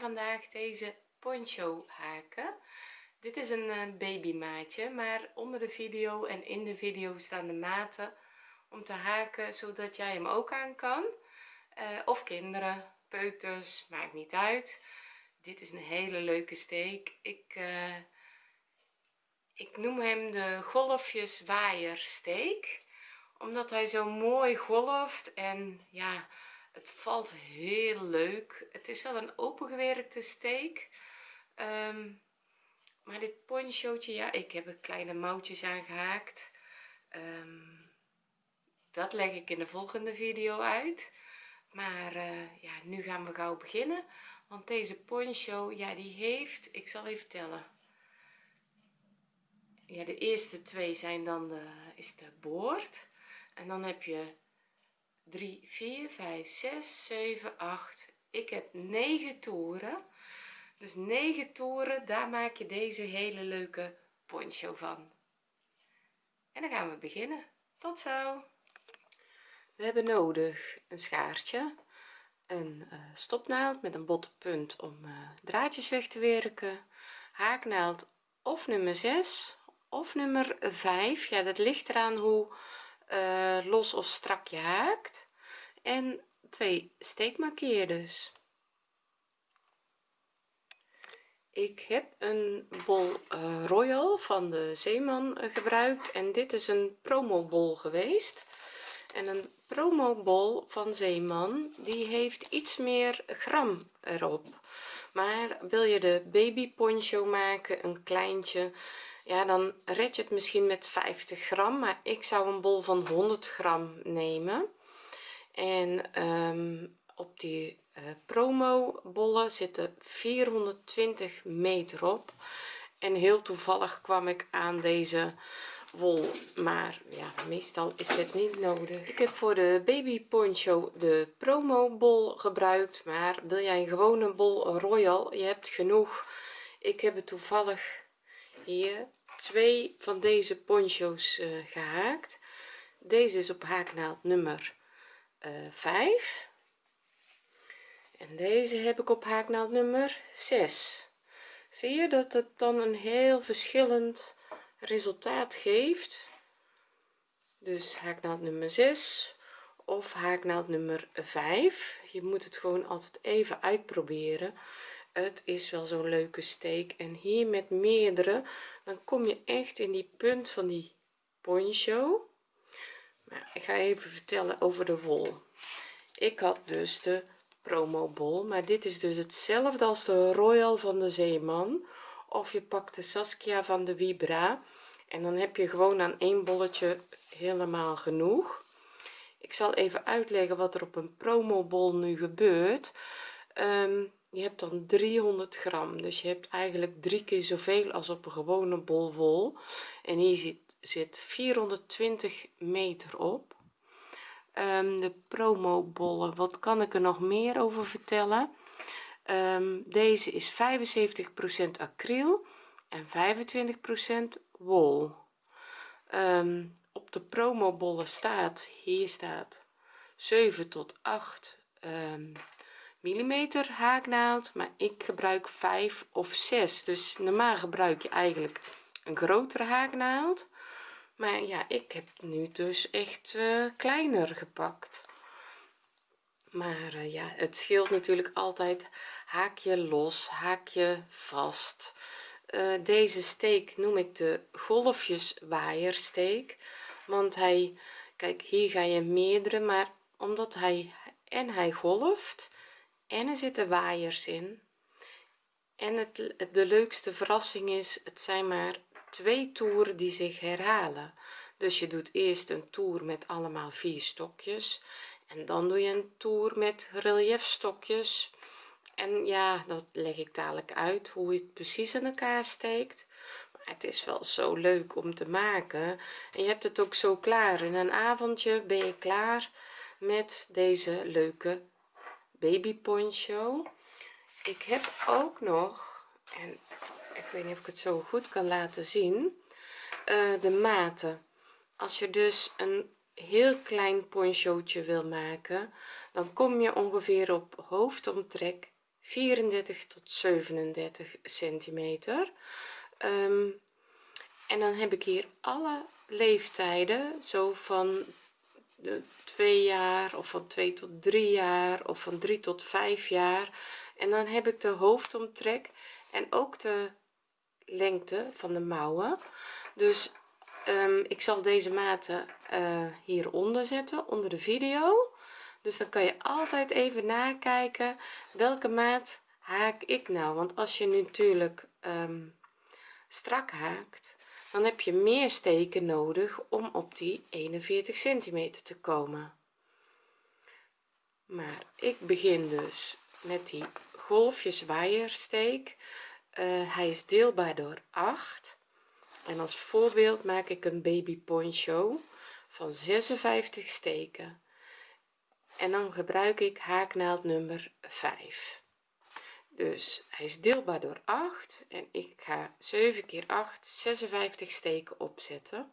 vandaag deze poncho haken. Dit is een eh, babymaatje maar onder de video en in de video staan de maten om te haken zodat jij hem ook aan kan. Uh, of kinderen peuters maakt niet uit. Dit is een hele leuke steek. Ik uh, ik noem hem de golfjes waaiersteek omdat hij zo mooi golft en ja het valt heel leuk. Het is wel een opengewerkte steek. Um, maar dit ponchootje ja ik heb er kleine mouwtjes aangehaakt um, dat leg ik in de volgende video uit. Maar uh, ja nu gaan we gauw beginnen. Want deze poncho ja die heeft ik zal even tellen. Ja de eerste twee zijn dan de is de boord. En dan heb je 3 4 5 6 7 8 ik heb 9 toeren. Dus 9 toeren daar maak je deze hele leuke poncho van. En dan gaan we beginnen. Tot zo. We hebben nodig een schaartje een uh, stopnaald met een botte punt om uh, draadjes weg te werken haaknaald of nummer 6 of nummer 5 ja dat ligt eraan hoe uh, los of strak je haakt. En twee steekmarkeerders ik heb een bol uh, royal van de zeeman uh, gebruikt. En dit is een promo bol geweest. En een promo bol van zeeman die heeft iets meer gram erop. Maar wil je de baby poncho maken een kleintje ja dan red je het misschien met 50 gram maar ik zou een bol van 100 gram nemen. En um, op die uh, promo bollen zitten 420 meter op. En heel toevallig kwam ik aan deze wol maar ja meestal is dit niet nodig. Ik heb voor de baby poncho de promo bol gebruikt maar wil jij een gewone bol royal? Je hebt genoeg. Ik heb het toevallig hier twee van deze poncho's uh, gehaakt. Deze is op haaknaald nummer uh, eh, 5 en deze heb ik op haaknaald nummer 6 zie je dat het dan een heel verschillend resultaat geeft? Dus haaknaald nummer 6 of haaknaald nummer 5 je moet het gewoon altijd even uitproberen het is wel zo'n leuke steek en hier met meerdere dan kom je echt in die punt van die poncho. Maar ik ga even vertellen over de wol. Ik had dus de promo bol maar dit is dus hetzelfde als de royal van de zeeman. Of je pakt de saskia van de vibra en dan heb je gewoon aan één bolletje helemaal genoeg. Ik zal even uitleggen wat er op een promo bol nu gebeurt. Um, je hebt dan 300 gram dus je hebt eigenlijk drie keer zoveel als op een gewone bol wol. En hier zit zit 420 meter op. Um, de promo bollen wat kan ik er nog meer over vertellen? Um, deze is 75% acryl en 25% wol. Um, op de promo bollen staat hier staat 7 tot 8 millimeter haaknaald maar ik gebruik 5 of 6 dus normaal gebruik je eigenlijk een grotere haaknaald. Maar ja ik heb nu dus echt uh, kleiner gepakt. Maar uh, ja het scheelt natuurlijk altijd. Haak je los haak je vast. Uh, deze steek noem ik de golfjes waaiersteek want hij kijk hier ga je meerdere maar omdat hij en hij golft en er zitten waaiers in. En het de leukste verrassing is het zijn maar twee toeren die zich herhalen. Dus je doet eerst een toer met allemaal vier stokjes. En dan doe je een toer met relief stokjes en ja dat leg ik dadelijk uit hoe je het precies in elkaar steekt. Maar het is wel zo leuk om te maken. En je hebt het ook zo klaar. In een avondje ben je klaar met deze leuke baby poncho ik heb ook nog en ik weet niet of ik het zo goed kan laten zien uh, de maten. Als je dus een heel klein ponchootje wil maken dan kom je ongeveer op hoofdomtrek 34 tot 37 centimeter. Um, en dan heb ik hier alle leeftijden zo van twee jaar of van 2 tot 3 jaar of van 3 tot 5 jaar. En dan heb ik de hoofdomtrek en ook de lengte van de mouwen. Dus um, ik zal deze maten uh, hieronder zetten onder de video. Dus dan kan je altijd even nakijken welke maat haak ik nou? Want als je natuurlijk um, strak haakt dan heb je meer steken nodig om op die 41 centimeter te komen. Maar ik begin dus met die golfjes waaiersteek uh, hij is deelbaar door 8 en als voorbeeld maak ik een baby poncho van 56 steken. En dan gebruik ik haaknaald nummer 5 dus hij is deelbaar door 8 en ik ga 7 keer 8 56 steken opzetten.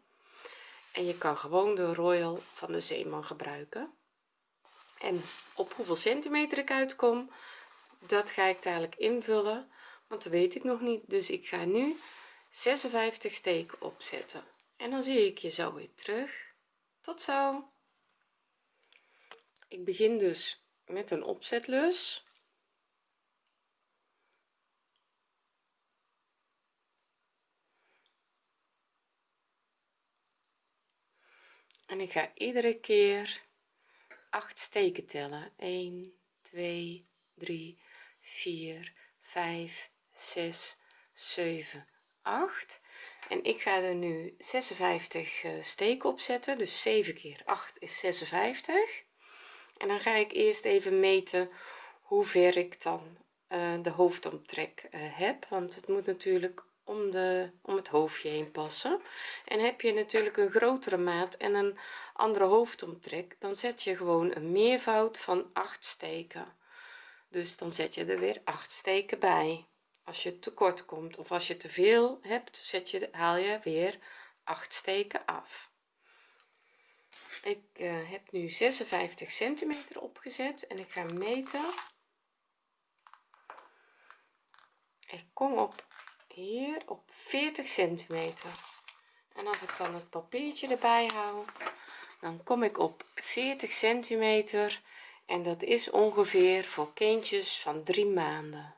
En je kan gewoon de royal van de zeeman gebruiken. En op hoeveel centimeter ik uitkom dat ga ik dadelijk invullen want dat weet ik nog niet. Dus ik ga nu 56 steken opzetten. En dan zie ik je zo weer terug. Tot zo. Ik begin dus met een opzetlus en ik ga iedere keer 8 steken tellen. 1 2 3 4 5 6 7 8 en ik ga er nu 56 uh, steken opzetten dus 7 keer 8 is 56 en dan ga ik eerst even meten hoe ver ik dan uh, de hoofdomtrek uh, heb. Want het moet natuurlijk om de om het hoofdje heen passen. En heb je natuurlijk een grotere maat en een andere hoofdomtrek dan zet je gewoon een meervoud van 8 steken. Dus dan zet je er weer 8 steken bij. Als je tekort komt of als je te veel hebt zet je haal je weer 8 steken af. Ik uh, heb nu 56 centimeter opgezet en ik ga meten. Ik kom op hier op 40 centimeter. En als ik dan het papiertje erbij hou dan kom ik op 40 centimeter. En dat is ongeveer voor kindjes van drie maanden.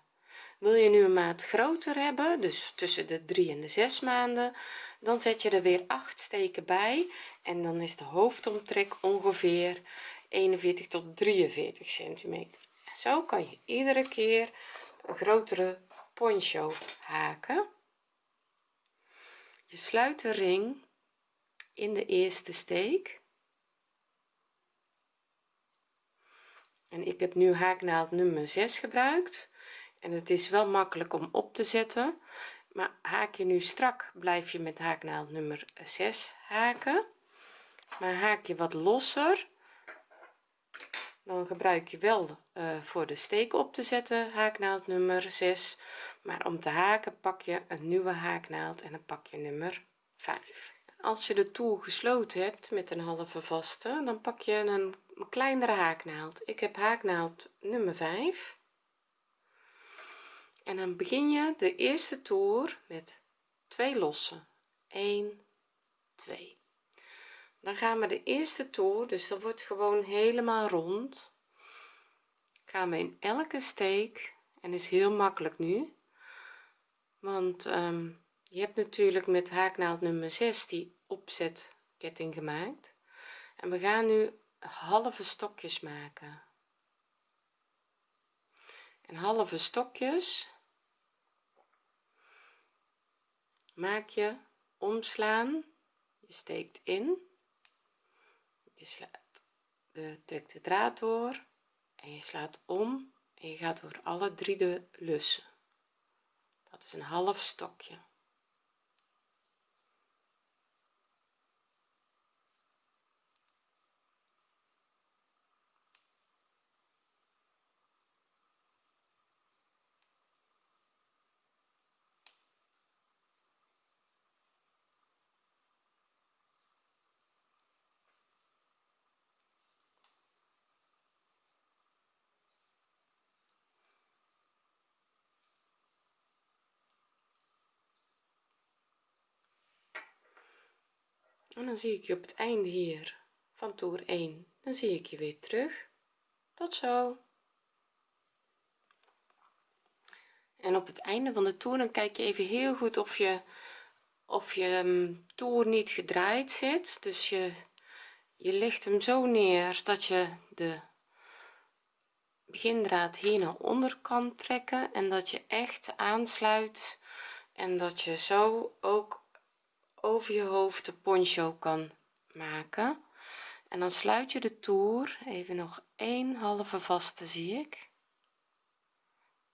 Wil je nu een maat groter hebben dus tussen de 3 en de 6 maanden dan zet je er weer 8 steken bij. En dan is de hoofdomtrek ongeveer 41 tot 43 centimeter. Zo kan je iedere keer een grotere poncho haken. Je sluit de ring in de eerste steek. En ik heb nu haaknaald nummer 6 gebruikt. En het is wel makkelijk om op te zetten. Maar haak je nu strak blijf je met haaknaald nummer 6 haken. Maar haak je wat losser dan gebruik je wel uh, voor de steek op te zetten haaknaald nummer 6 maar om te haken pak je een nieuwe haaknaald en dan pak je nummer 5 als je de toer gesloten hebt met een halve vaste dan pak je een kleinere haaknaald. Ik heb haaknaald nummer 5 en dan begin je de eerste toer met twee losse. 1 2 dan gaan we de eerste toer dus dat wordt gewoon helemaal rond gaan we in elke steek en is heel makkelijk nu want um, je hebt natuurlijk met haaknaald nummer 6 die opzetketting gemaakt. En we gaan nu halve stokjes maken. En halve stokjes maak je omslaan. Je steekt in. Je slaat de trekt de draad door. En je slaat om. En je gaat door alle drie de lussen dat is een half stokje en dan zie ik je op het einde hier van toer 1 dan zie ik je weer terug. Tot zo. En op het einde van de toer dan kijk je even heel goed of je of je um, toer niet gedraaid zit. Dus je je legt hem zo neer dat je de begindraad hier naar onder kan trekken en dat je echt aansluit en dat je zo ook over je hoofd de poncho kan maken. En dan sluit je de toer. Even nog een halve vaste zie ik.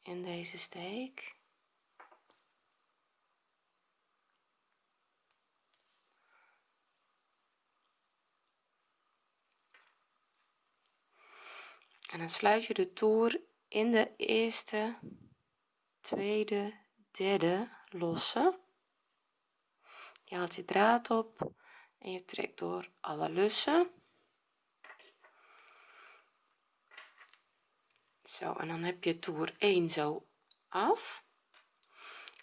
In deze steek. En dan sluit je de toer in de eerste tweede derde losse je haalt je draad op en je trekt door alle lussen. Zo en dan heb je toer 1 zo af.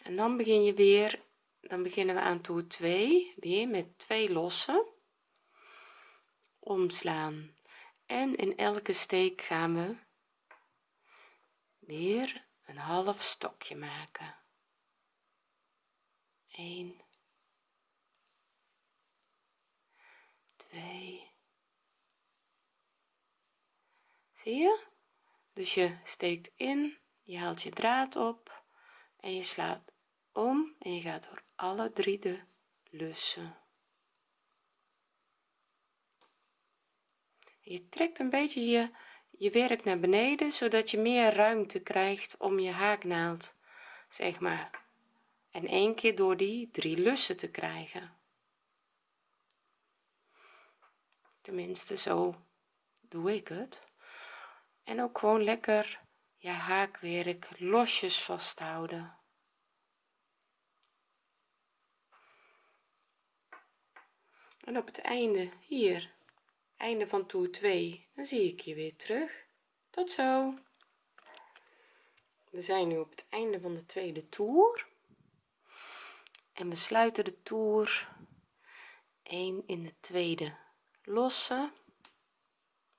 En dan begin je weer dan beginnen we aan toer 2 weer met twee lossen. Omslaan. En in elke steek gaan we weer een half stokje maken. 1 2 zie je? Dus je steekt in je haalt je draad op en je slaat om en je gaat door alle drie de lussen. Je trekt een beetje je je werk naar beneden zodat je meer ruimte krijgt om je haaknaald zeg maar en één keer door die drie lussen te krijgen tenminste zo doe ik het. En ook gewoon lekker je haakwerk losjes vasthouden. En op het einde hier einde van toer 2 dan zie ik je weer terug. Tot zo. We zijn nu op het einde van de tweede toer. En we sluiten de toer 1 in de tweede losse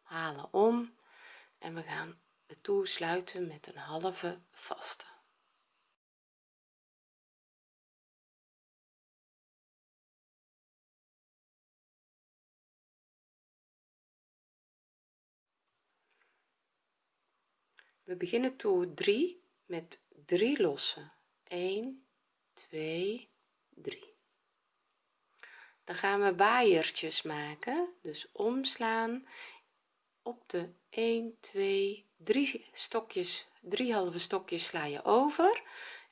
halen om en we gaan de toer sluiten met een halve vaste. We beginnen toer 3 met 3 lossen. 1 2 3 dan gaan we waaiertjes maken. Dus omslaan op de 1 2 3 stokjes 3 halve stokjes sla je over.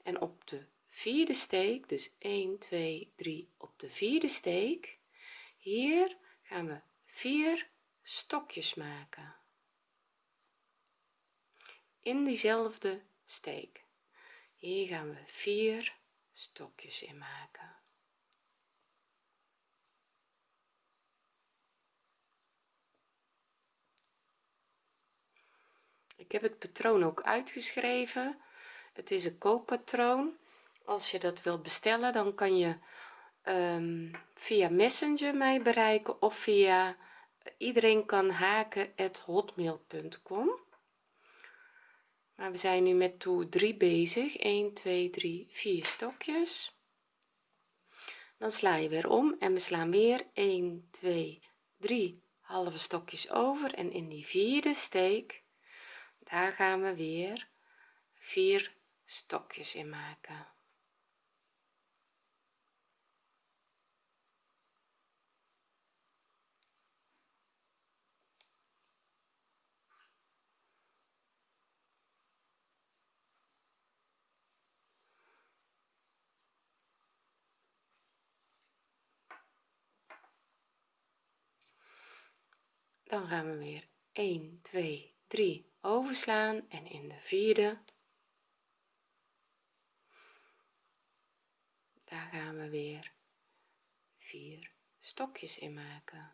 En op de vierde steek dus 1 2 3 op de vierde steek hier gaan we 4 stokjes maken. In diezelfde steek. Hier gaan we 4 stokjes in maken ik heb het patroon ook uitgeschreven. Het is een kooppatroon. Als je dat wilt bestellen dan kan je um, via messenger mij bereiken of via iedereen kan haken hotmail.com maar we zijn nu met toer 3 bezig. 1 2 3 4 stokjes. Dan sla je weer om en we slaan weer 1 2 3 halve stokjes over. En in die vierde steek daar gaan we weer vier stokjes in maken. Dan gaan we weer. 1 2 3 overslaan en in de vierde. Daar gaan we weer vier stokjes in maken.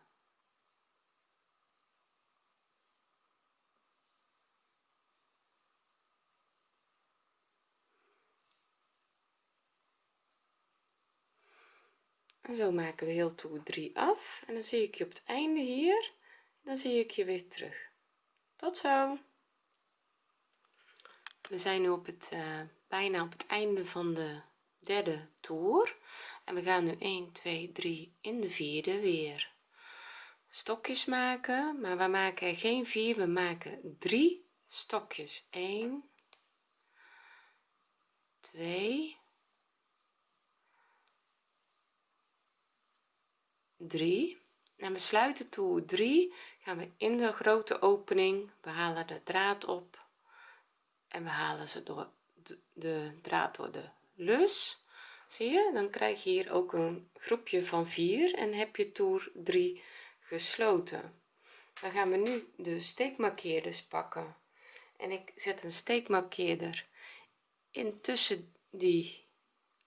En zo maken we heel toer 3 af. En dan zie ik je op het einde hier. Dan zie ik je weer terug. Tot zo we zijn nu op het uh, bijna op het einde van de derde toer. En we gaan nu 1 2 3 in de vierde weer stokjes maken. Maar we maken geen vier we maken drie stokjes. 1 2 3 en we sluiten toe 3 gaan we in de grote opening. We halen de draad op en we halen ze door de, draad door de lus zie je? Dan krijg je hier ook een groepje van 4 en heb je toer 3 gesloten. Dan gaan we nu de steekmarkeerders pakken. En ik zet een steekmarkeerder intussen die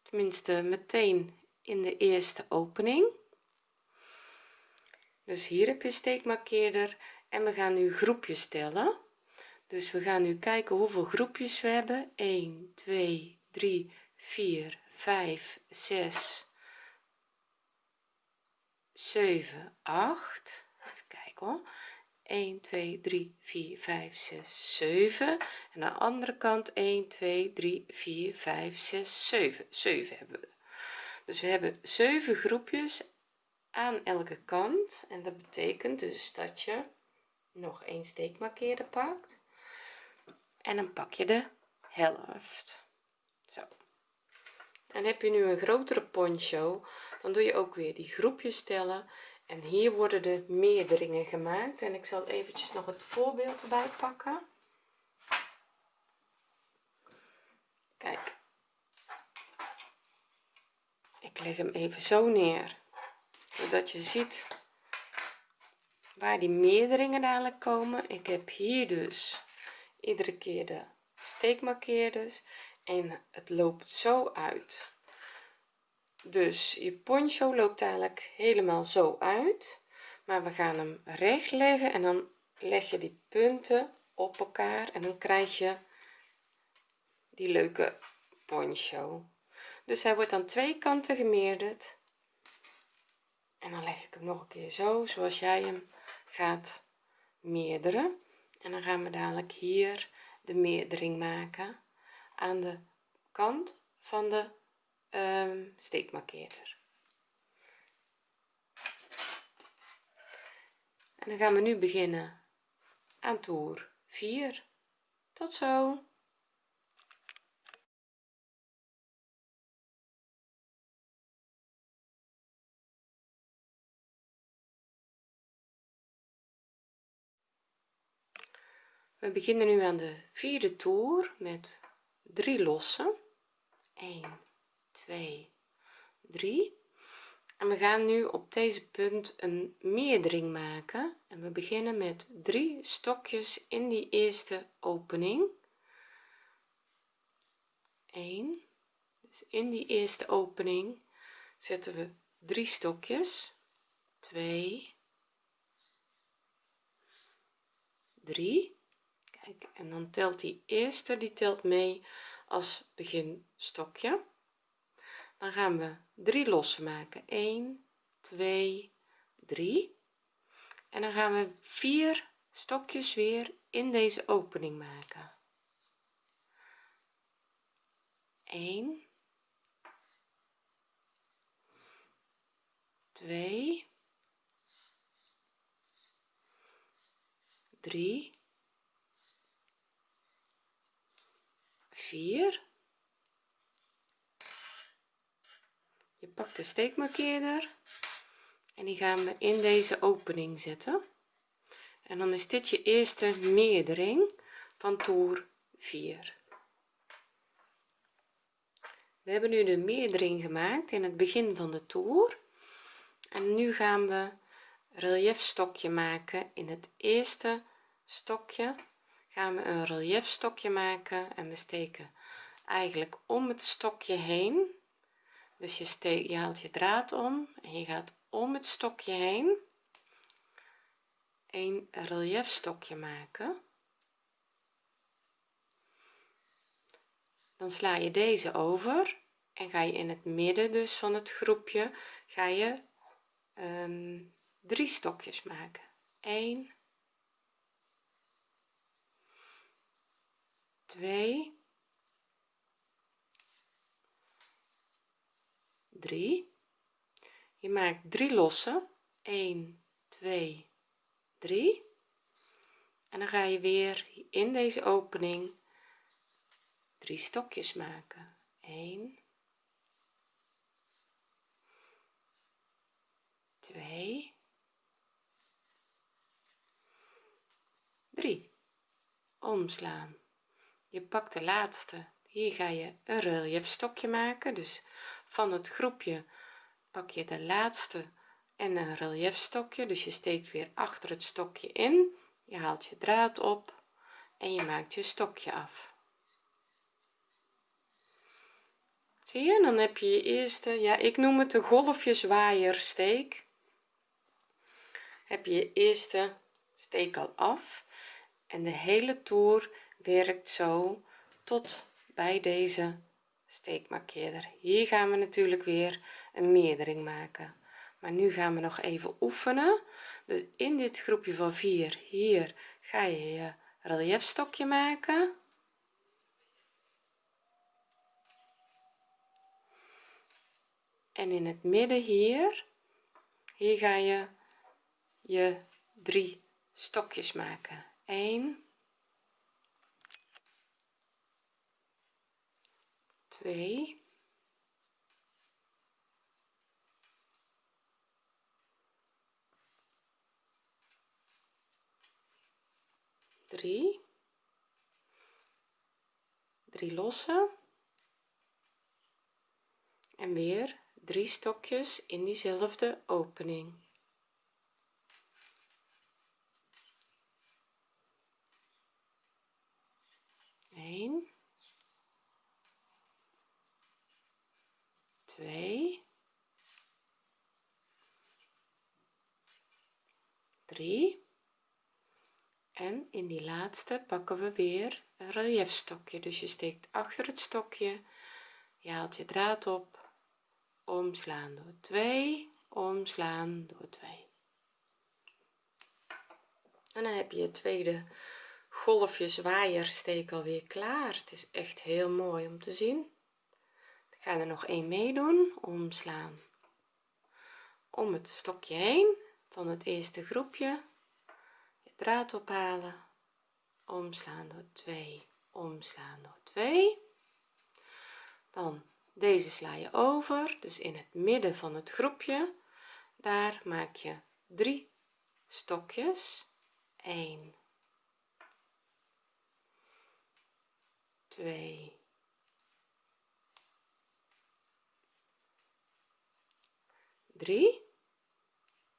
tenminste meteen in de eerste opening. Dus hier heb je steekmarkeerder en we gaan nu groepjes tellen dus we gaan nu kijken hoeveel groepjes we hebben. 1 2 3 4 5 6 7 8 even kijken hoor. 1 2 3 4 5 6 7 en aan de andere kant 1 2 3 4 5 6 7 7 hebben we. Dus we hebben 7 groepjes aan elke kant. En dat betekent dus dat je nog een steekmarkeerder pakt en dan pak je de helft. Zo. En heb je nu een grotere poncho. Dan doe je ook weer die groepjes tellen. En hier worden de meerderingen gemaakt. En ik zal eventjes nog het voorbeeld erbij pakken. Kijk. Ik leg hem even zo neer. Zodat je ziet waar die meerderingen dadelijk komen. Ik heb hier dus iedere keer de steekmarkeerders en het loopt zo uit. Dus je poncho loopt eigenlijk helemaal zo uit. Maar we gaan hem recht leggen en dan leg je die punten op elkaar. En dan krijg je die leuke poncho. Dus hij wordt aan twee kanten gemeerderd. En dan leg ik hem nog een keer zo zoals jij hem gaat meerderen en dan gaan we dadelijk hier de meerdering maken aan de kant van de um, steekmarkeerder. En dan gaan we nu beginnen aan toer 4 tot zo we beginnen nu aan de vierde toer met 3 lossen. 1 2 3 en we gaan nu op deze punt een meerdering maken. En we beginnen met drie stokjes in die eerste opening. 1 dus in die eerste opening zetten we drie stokjes. 2 3 en dan telt die eerste die telt mee als beginstokje. Dan gaan we drie lossen maken. 1 2 3 en dan gaan we vier stokjes weer in deze opening maken. 1 2 3 4 je pakt de steekmarkeerder. En die gaan we in deze opening zetten. En dan is dit je eerste meerdering van toer 4 we hebben nu de meerdering gemaakt in het begin van de toer. En nu gaan we relief stokje maken in het eerste stokje gaan we een relief stokje maken en we steken eigenlijk om het stokje heen. Dus je haalt je draad om en je gaat om het stokje heen een relief stokje maken. Dan sla je deze over en ga je in het midden dus van het groepje ga je um, drie stokjes maken. 1 2 3 je maakt drie losse 1 2 3 en dan ga je weer in deze opening drie stokjes maken. 1 2 3 omslaan je pakt de laatste. Hier ga je een relief stokje maken. Dus van het groepje pak je de laatste en een relief stokje dus je steekt weer achter het stokje in. Je haalt je draad op en je maakt je stokje af. Zie je? Dan heb je je eerste ja ik noem het de golfjes steek heb je je eerste steek al af en de hele toer werkt zo tot bij deze steekmarkeerder. Hier gaan we natuurlijk weer een meerdering maken. Maar nu gaan we nog even oefenen. Dus in dit groepje van 4 hier ga je je relief stokje maken. En in het midden hier hier ga je je drie stokjes maken. 1 2 3 3 losse en weer drie stokjes in diezelfde opening. 1 2 3 en in die laatste pakken we weer een relief stokje dus je steekt achter het stokje je haalt je draad op omslaan door 2 omslaan door 2 en dan heb je het tweede golfjes waaiersteek alweer klaar. Het is echt heel mooi om te zien ga er nog één meedoen? Omslaan. Om het stokje heen van het eerste groepje. Je draad ophalen. Omslaan door 2 omslaan door 2 dan deze sla je over dus in het midden van het groepje. Daar maak je drie stokjes. 1 2 3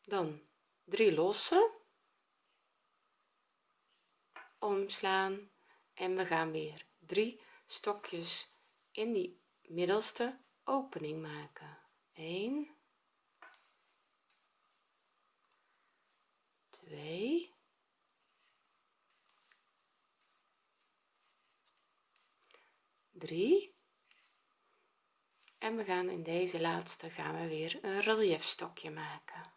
dan 3 losse. Omslaan en we gaan weer drie stokjes in die middelste opening maken. 1 2 3 we gaan in deze laatste gaan we weer een relief stokje maken.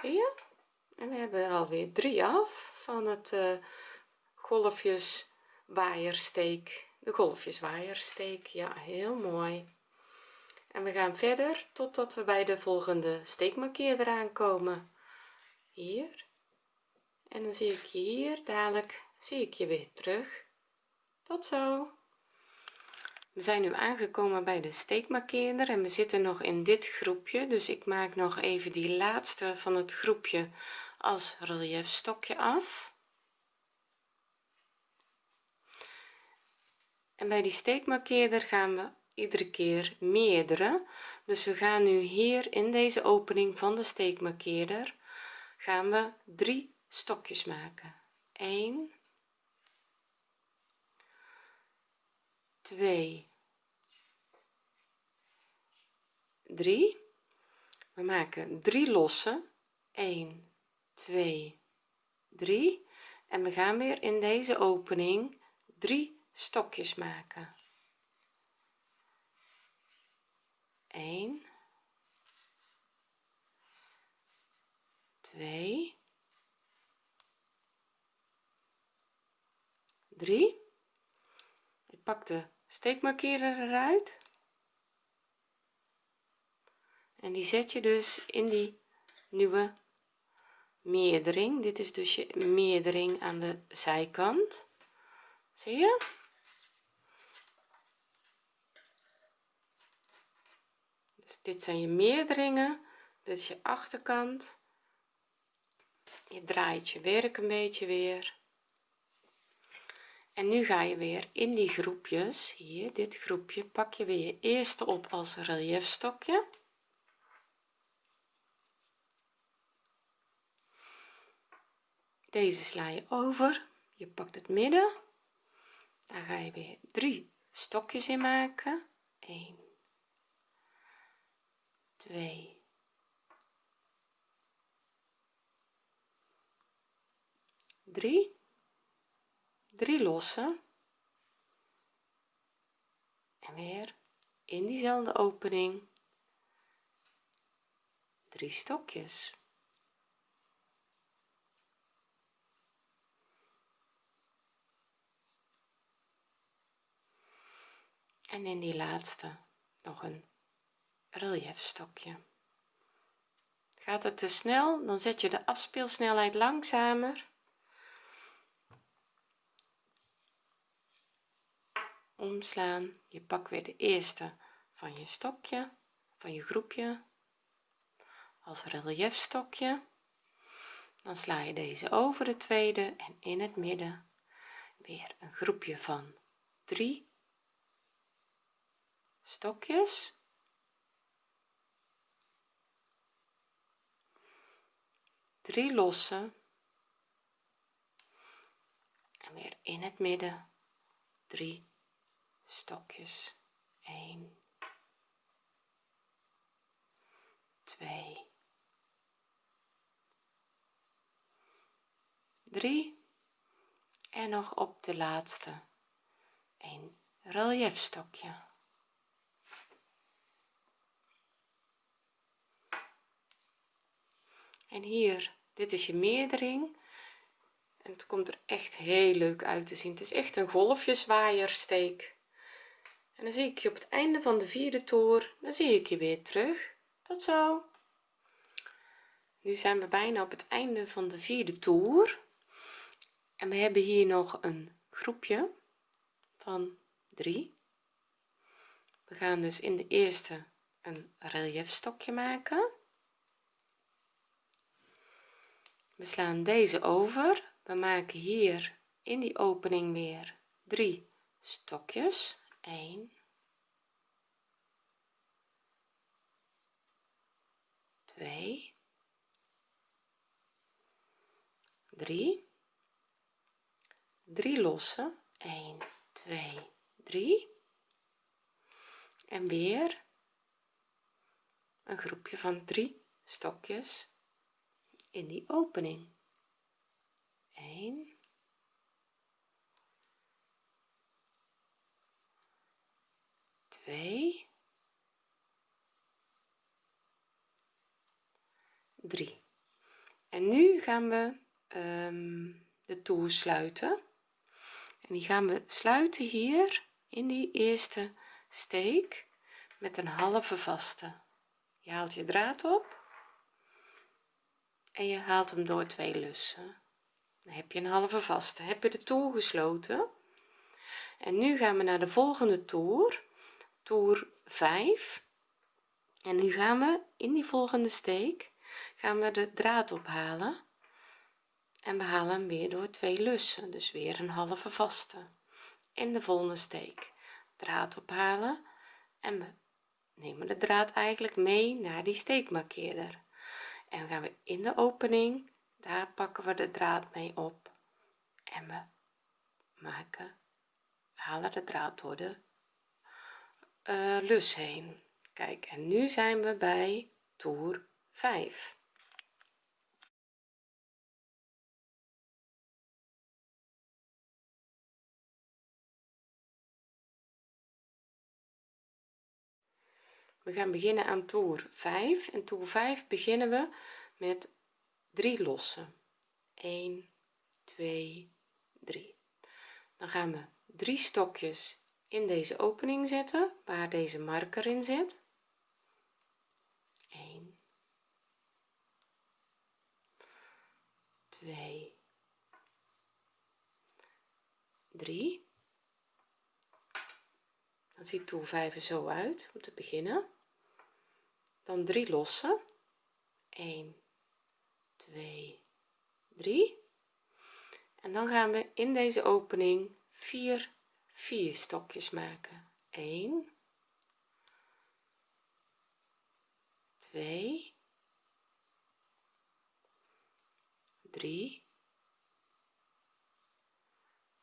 Zie je? En we hebben er alweer drie af van het uh, golfjes waaiersteek de golfjes waaiersteek ja heel mooi. En we gaan verder totdat we bij de volgende steekmarkeerder aankomen. Hier. En dan zie ik hier dadelijk zie ik je weer terug. Tot zo. We zijn nu aangekomen bij de steekmarkeerder en we zitten nog in dit groepje. Dus ik maak nog even die laatste van het groepje als relief stokje af. En bij die steekmarkeerder gaan we iedere keer meerdere. Dus we gaan nu hier in deze opening van de steekmarkeerder gaan we drie stokjes maken. 1 2 3 we maken drie losse. 1 2 3 en we gaan weer in deze opening drie stokjes maken. 1 2 3 ik pak de steekmarkeerder eruit. En die zet je dus in die nieuwe meerdering. Dit is dus je meerdering aan de zijkant. Zie je? Dus dit zijn je meerderingen. Dit is je achterkant. Je draait je werk een beetje weer en nu ga je weer in die groepjes. Hier dit groepje pak je weer je eerste op als relief stokje deze sla je over. Je pakt het midden. Daar ga je weer drie stokjes in maken. 1 2 3 3 lossen. En weer in diezelfde opening drie stokjes. En in die laatste nog een relief stokje gaat het te snel dan zet je de afspeelsnelheid langzamer omslaan. Je pak weer de eerste van je stokje van je groepje. Als relief stokje dan sla je deze over de tweede en in het midden. Weer een groepje van 3 stokjes. Drie losse. En weer in het midden drie stokjes. 1 2 3 en nog op de laatste. Een relief stokje. En hier dit is je meerdering. En het komt er echt heel leuk uit te zien. Het is echt een golfjeswaaiersteek en dan zie ik je op het einde van de vierde toer dan zie ik je weer terug. Tot zo. Nu zijn we bijna op het einde van de vierde toer. En we hebben hier nog een groepje van 3 we gaan dus in de eerste een relief stokje maken. We slaan deze over. We maken hier in die opening weer drie stokjes 1 2 3 3 losse 1 2 3 en weer een groepje van drie stokjes in die opening. 1 2 3 en nu gaan we um, de toer sluiten. En die gaan we sluiten hier in die eerste steek met een halve vaste. Je haalt je draad op en je haalt hem door twee lussen. Dan heb je een halve vaste. Heb je de toer gesloten? En nu gaan we naar de volgende toer toer 5 en nu gaan we in die volgende steek gaan we de draad ophalen. En we halen hem weer door twee lussen dus weer een halve vaste. In de volgende steek draad ophalen. En we nemen de draad eigenlijk mee naar die steekmarkeerder. En gaan we in de opening daar pakken we de draad mee op. En we maken halen de draad door de uh, lus heen. Kijk en nu zijn we bij toer 5 we gaan beginnen aan toer 5 en toer 5 beginnen we met 3 lossen. 1 2 3 dan gaan we 3 stokjes in deze opening zetten waar deze marker in zit. 1 2 3 dan ziet toer 5 er zo uit om te beginnen. Dan 3 lossen. 1 2 3 en dan gaan we in deze opening 4 4 stokjes maken. 1 2 3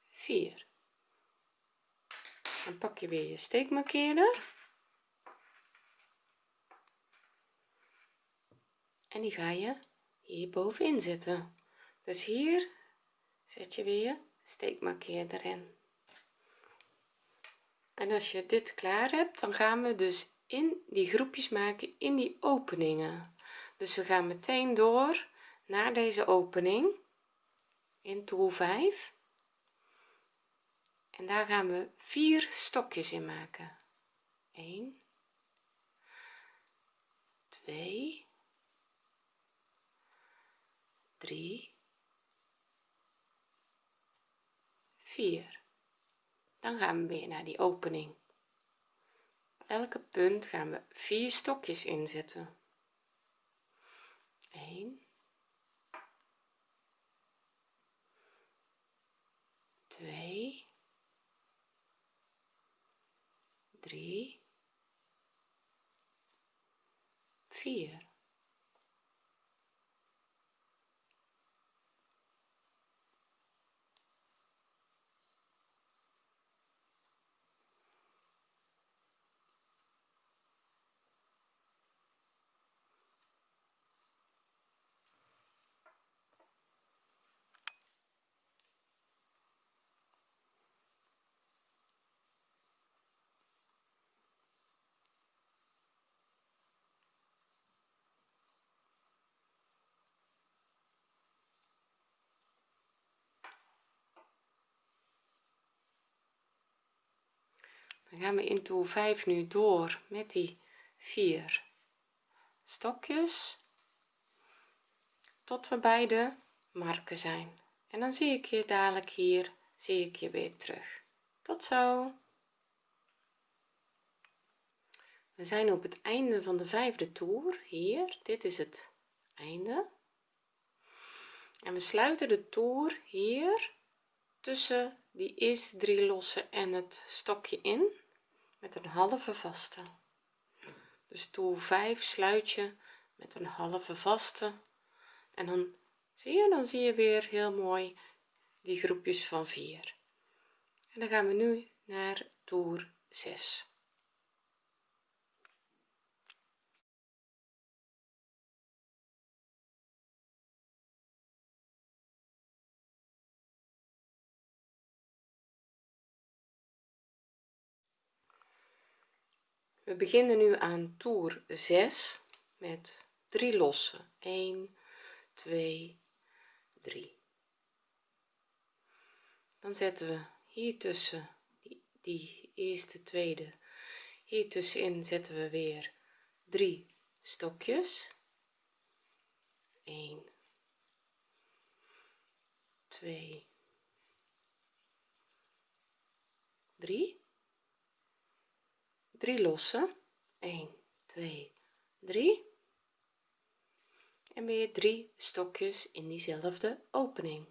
4 dan pak je weer je steekmarkeerder. En die ga je hier bovenin zetten. Dus hier zet je weer steekmarkeerder in en als je dit klaar hebt dan gaan we dus in die groepjes maken in die openingen. Dus we gaan meteen door naar deze opening in toer 5 en daar gaan we vier stokjes in maken. 1 2 3 4 dan gaan we weer naar die opening. Elke punt gaan we vier stokjes inzetten. 1 2 3 4 dan gaan we in toer 5 nu door met die vier stokjes tot we bij de marken zijn. En dan zie ik je dadelijk hier zie ik je weer terug. Tot zo. We zijn op het einde van de vijfde toer hier. Dit is het einde. En we sluiten de toer hier tussen die eerste drie lossen en het stokje in met een halve vaste. Dus toer 5 sluit je met een halve vaste. En dan zie je dan zie je weer heel mooi die groepjes van 4 en dan gaan we nu naar toer 6 we beginnen nu aan toer 6 met 3 lossen. 1 2 3 dan zetten we hier tussen die, die eerste tweede. Hier tussenin zetten we weer 3 stokjes. 1 2 3 3 lossen. 1 2 3 en weer 3 stokjes in diezelfde opening.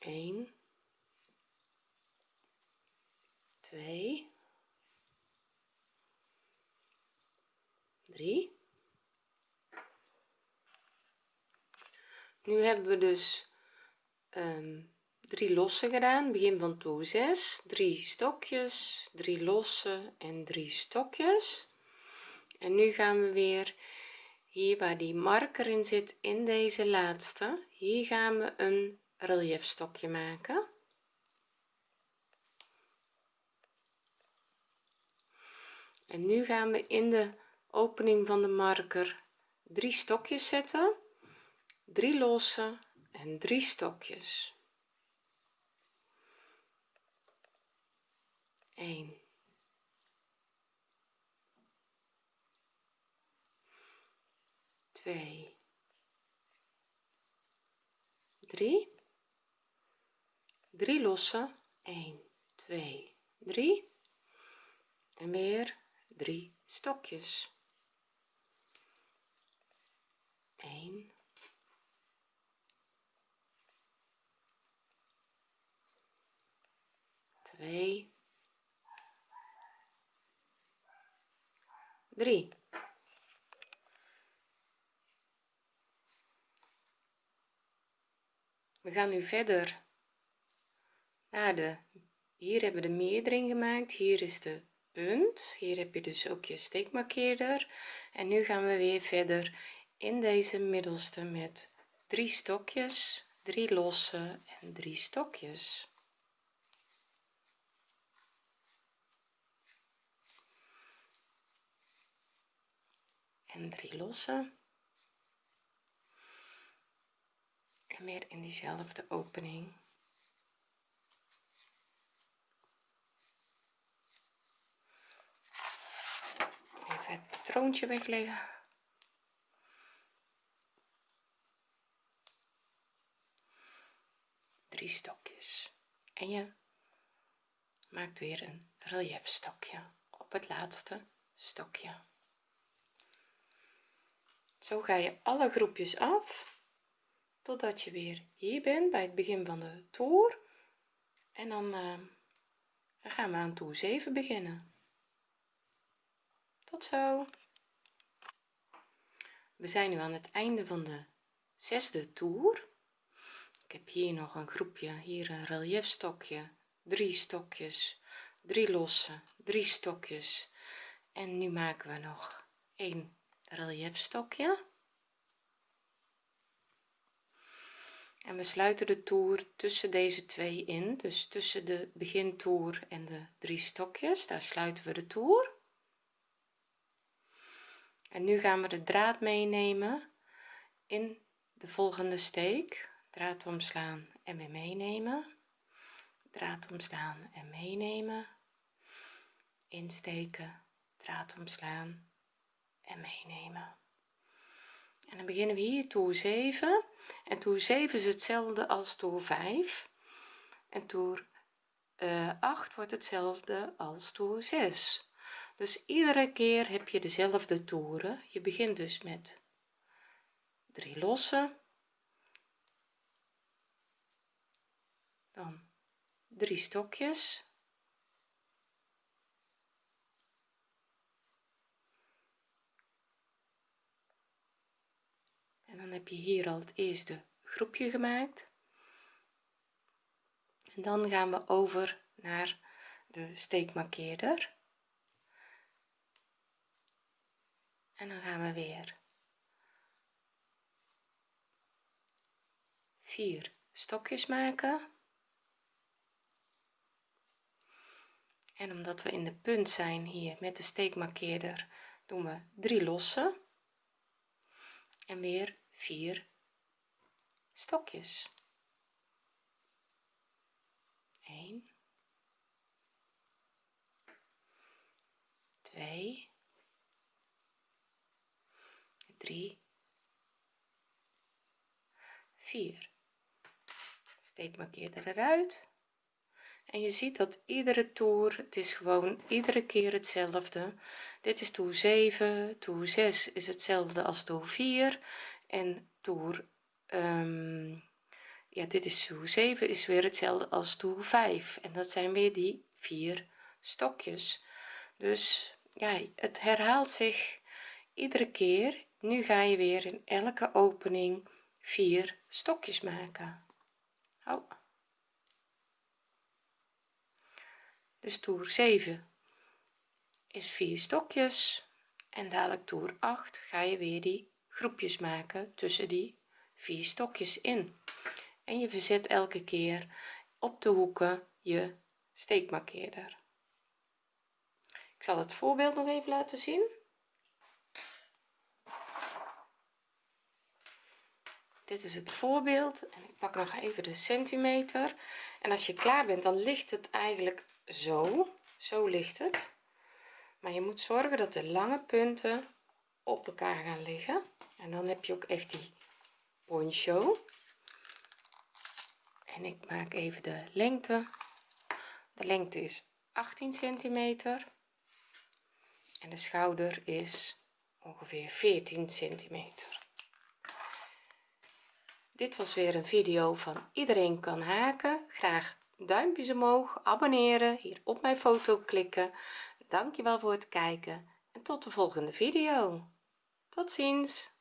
1 2 3 nu hebben we dus um, 3 losse gedaan. Begin van toer 6 3 stokjes 3 losse en 3 stokjes. En nu gaan we weer hier waar die marker in zit in deze laatste. Hier gaan we een relief stokje maken. En nu gaan we in de opening van de marker drie stokjes zetten. Drie losse en drie stokjes 1 2 3 3 losse 1 2 3 en weer 3 stokjes. 1 2 3 we gaan nu verder naar de hier hebben we de meerdering gemaakt hier is de punt hier heb je dus ook je steekmarkeerder. En nu gaan we weer verder in deze middelste met drie stokjes drie losse en drie stokjes en drie losse en weer in diezelfde opening. Even het patroontje wegleggen. Drie stokjes. En je maakt weer een relief stokje op het laatste stokje zo ga je alle groepjes af totdat je weer hier bent bij het begin van de toer en eh, dan gaan we aan toer 7 beginnen. Tot zo. We zijn nu aan het einde van de zesde toer ik heb hier nog een groepje hier een relief stokje drie stokjes drie losse drie stokjes. En nu maken we nog 1 reliefstokje en we sluiten de toer tussen deze twee in. Dus tussen de begintoer en de drie stokjes daar sluiten we de toer. En nu gaan we de draad meenemen in de volgende steek. Draad omslaan en weer meenemen. Draad omslaan en meenemen. Insteken draad omslaan en meenemen. En dan beginnen we hier toer 7 en toer 7 is hetzelfde als toer 5 en toer uh, 8 wordt hetzelfde als toer 6 dus iedere keer heb je dezelfde toeren. Je begint dus met drie losse. Dan drie stokjes dan heb je hier al het eerste groepje gemaakt. En dan gaan we over naar de steekmarkeerder. En dan gaan we weer. Vier stokjes maken. En omdat we in de punt zijn hier met de steekmarkeerder doen we drie losse en weer vier stokjes. 1 2 3 4 steekmarkeerder eruit. En je ziet dat iedere toer het is gewoon iedere keer hetzelfde. Dit is toer 7 toer 6 is hetzelfde als toer 4 en toer um, ja dit is toer 7 is weer hetzelfde als toer 5 en dat zijn weer die vier stokjes. Dus ja het herhaalt zich iedere keer. Nu ga je weer in elke opening vier stokjes maken. Oh. dus toer 7 is vier stokjes. En dadelijk toer 8 ga je weer die groepjes maken tussen die vier stokjes in. En je verzet elke keer op de hoeken je steekmarkeerder. Ik zal het voorbeeld nog even laten zien. Dit is het voorbeeld en ik pak nog even de centimeter. En als je klaar bent dan ligt het eigenlijk zo. Zo ligt het. Maar je moet zorgen dat de lange punten op elkaar gaan liggen. En dan heb je ook echt die poncho. En ik maak even de lengte. De lengte is 18 centimeter. En de schouder is ongeveer 14 centimeter. Dit was weer een video van iedereen kan haken. Graag duimpjes omhoog abonneren hier op mijn foto klikken. Dankjewel voor het kijken en tot de volgende video tot ziens